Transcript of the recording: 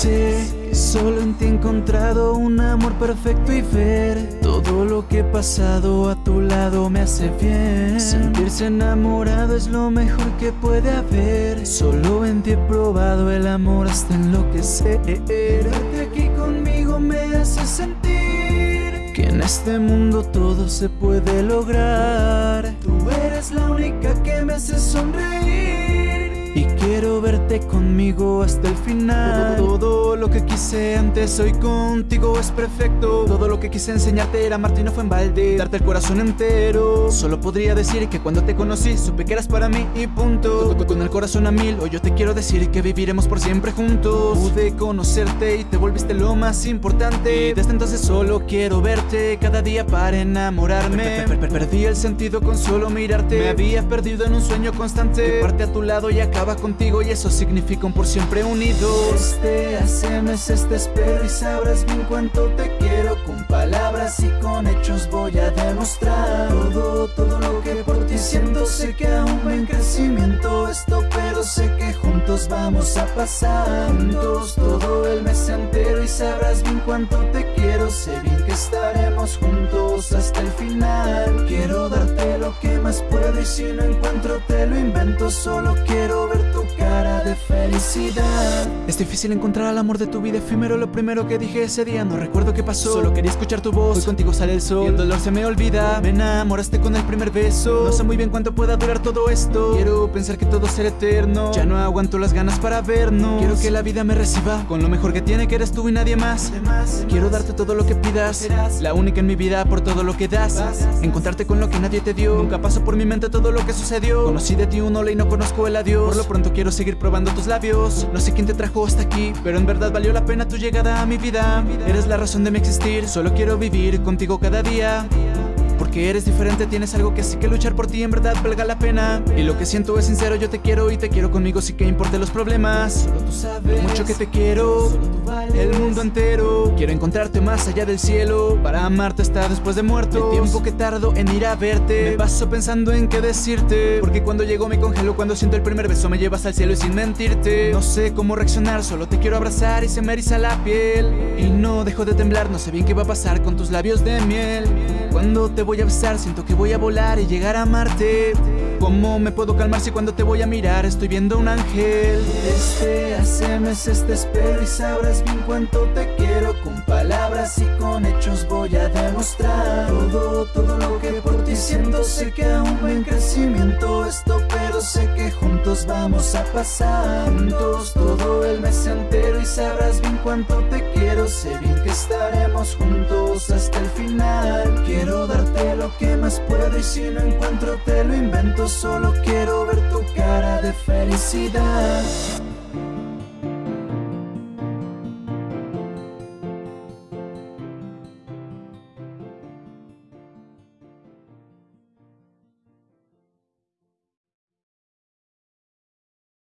Sé que solo en ti he encontrado un amor perfecto y ver todo lo que he pasado a tu lado me hace bien. Sentirse enamorado es lo mejor que puede haber. Solo en ti he probado el amor hasta enloquecer. Verte aquí conmigo me hace sentir que en este mundo todo se puede lograr. Tú eres la única que me hace sonreír. Y conmigo hasta el final. Todo lo que quise antes hoy contigo es perfecto. Todo lo que quise enseñarte era amarte y no fue en balde Darte el corazón entero. Solo podría decir que cuando te conocí supe que eras para mí y punto. Con el corazón a mil hoy yo te quiero decir que viviremos por siempre juntos. Pude conocerte y te volviste lo más importante. Desde entonces solo quiero verte cada día para enamorarme. Perdí el sentido con solo mirarte. Me había perdido en un sueño constante. Que parte a tu lado y acaba contigo y eso significa un por siempre unidos. Desde hace meses te espero y sabrás bien cuánto te quiero. Con palabras y con hechos voy a demostrar Todo, todo lo que por ti siento. Sé que aún va en crecimiento esto Pero sé que juntos vamos a pasar Juntos todo el mes entero. Y sabrás bien cuánto te quiero Sé bien que estaremos juntos hasta el final. Quiero darte lo que más puedo y si no encuentro te lo invento. Solo quiero ver tu cara de felicidad. Es difícil encontrar al amor de tu vida efímero Lo primero que dije ese día no recuerdo qué pasó. Solo quería escuchar tu voz Hoy contigo sale el sol. Y el dolor se me olvida Me enamoraste con el primer beso. No sé muy bien cuánto pueda durar todo esto. Quiero pensar que todo será eterno. Ya no aguanto las ganas para vernos. Quiero que la vida me reciba Con lo mejor que tiene que eres tú y nadie más. Quiero darte todo lo que pidas La única en mi vida por todo lo que das. Encontrarte con lo que nadie te dio. Nunca pasó por mi mente todo lo que sucedió. Conocí de ti un hola y no conozco el adiós. Por lo pronto quiero seguir probando tus labios. No sé quién te trajo hasta aquí Pero en verdad valió la pena tu llegada a mi vida. Eres la razón de mi existir Solo quiero vivir contigo cada día porque eres diferente, tienes algo que sí que luchar por ti en verdad valga la pena. Y lo que siento es sincero, yo te quiero y te quiero conmigo sí que importe los problemas. Solo tú sabes mucho que te quiero, el mundo entero. Quiero encontrarte más allá del cielo, para amarte hasta después de muerto. El tiempo que tardo en ir a verte, me paso pensando en qué decirte. Porque cuando llego me congelo, cuando siento el primer beso me llevas al cielo y sin mentirte. No sé cómo reaccionar, solo te quiero abrazar y se me eriza la piel. Y no dejo de temblar, no sé bien qué va a pasar con tus labios de miel. Cuando te voy a besar, siento que voy a volar y llegar a amarte ¿Cómo me puedo calmar si cuando te voy a mirar estoy viendo un ángel? Desde hace meses te espero y sabrás bien cuánto te quiero. Con palabras y con hechos voy a demostrar Todo, todo lo que por ti siento. Sé que aún en crecimiento esto sé que juntos vamos a pasar Juntos todo el mes entero y sabrás bien cuánto te quiero Sé bien que estaremos juntos hasta el final. Quiero darte lo que más puedo y si no encuentro te lo invento Solo quiero ver tu cara de felicidad